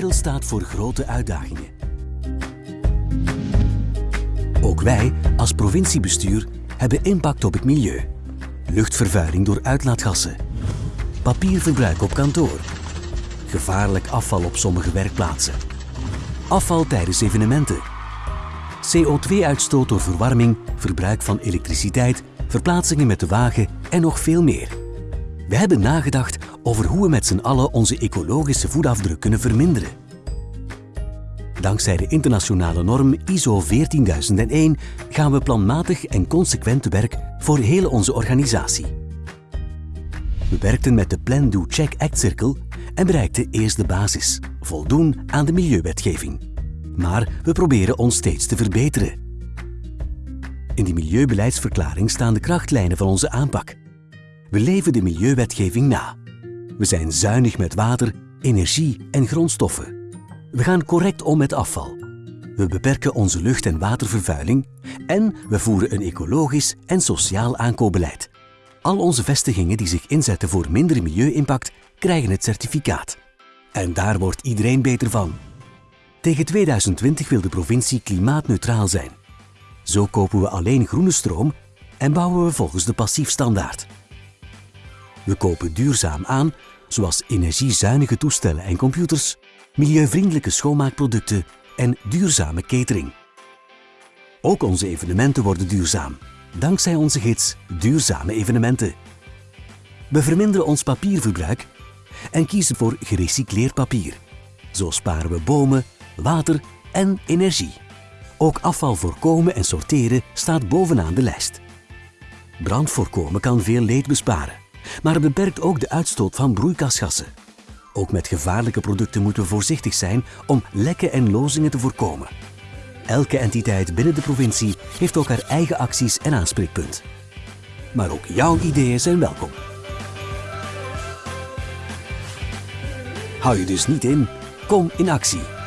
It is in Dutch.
wereld staat voor grote uitdagingen. Ook wij, als provinciebestuur, hebben impact op het milieu. Luchtvervuiling door uitlaatgassen. Papierverbruik op kantoor. Gevaarlijk afval op sommige werkplaatsen. Afval tijdens evenementen. CO2-uitstoot door verwarming, verbruik van elektriciteit, verplaatsingen met de wagen en nog veel meer. We hebben nagedacht over hoe we met z'n allen onze ecologische voetafdruk kunnen verminderen. Dankzij de internationale norm ISO 14001 gaan we planmatig en consequent te werk voor heel onze organisatie. We werkten met de Plan Do Check Act Cirkel en bereikten eerst de basis, voldoen aan de milieuwetgeving. Maar we proberen ons steeds te verbeteren. In die milieubeleidsverklaring staan de krachtlijnen van onze aanpak. We leven de milieuwetgeving na. We zijn zuinig met water, energie en grondstoffen. We gaan correct om met afval. We beperken onze lucht- en watervervuiling en we voeren een ecologisch en sociaal aankoopbeleid. Al onze vestigingen die zich inzetten voor minder milieu-impact krijgen het certificaat. En daar wordt iedereen beter van. Tegen 2020 wil de provincie klimaatneutraal zijn. Zo kopen we alleen groene stroom en bouwen we volgens de passiefstandaard. We kopen duurzaam aan, zoals energiezuinige toestellen en computers, milieuvriendelijke schoonmaakproducten en duurzame catering. Ook onze evenementen worden duurzaam, dankzij onze gids Duurzame Evenementen. We verminderen ons papierverbruik en kiezen voor gerecycleerd papier. Zo sparen we bomen, water en energie. Ook afval voorkomen en sorteren staat bovenaan de lijst. Brand voorkomen kan veel leed besparen, maar het beperkt ook de uitstoot van broeikasgassen. Ook met gevaarlijke producten moeten we voorzichtig zijn om lekken en lozingen te voorkomen. Elke entiteit binnen de provincie heeft ook haar eigen acties en aanspreekpunt. Maar ook jouw ideeën zijn welkom. Hou je dus niet in, kom in actie.